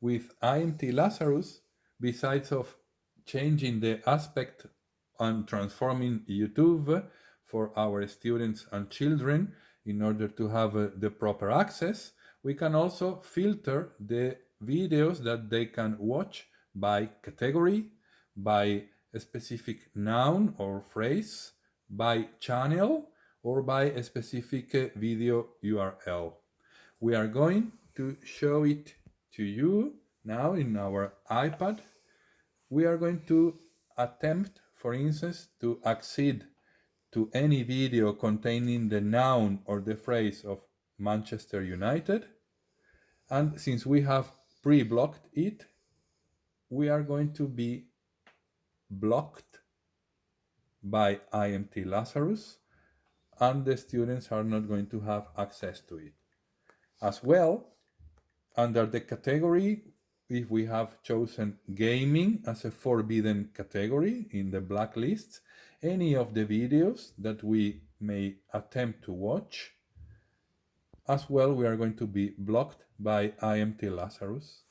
with IMT Lazarus, besides of changing the aspect and transforming YouTube for our students and children in order to have uh, the proper access, we can also filter the videos that they can watch by category, by a specific noun or phrase, by channel, or by a specific uh, video URL. We are going to show it to you now in our iPad. We are going to attempt, for instance, to accede to any video containing the noun or the phrase of Manchester United. And since we have pre-blocked it, we are going to be blocked by IMT Lazarus and the students are not going to have access to it. As well, under the category, if we have chosen gaming as a forbidden category in the blacklist, any of the videos that we may attempt to watch, as well we are going to be blocked by IMT Lazarus.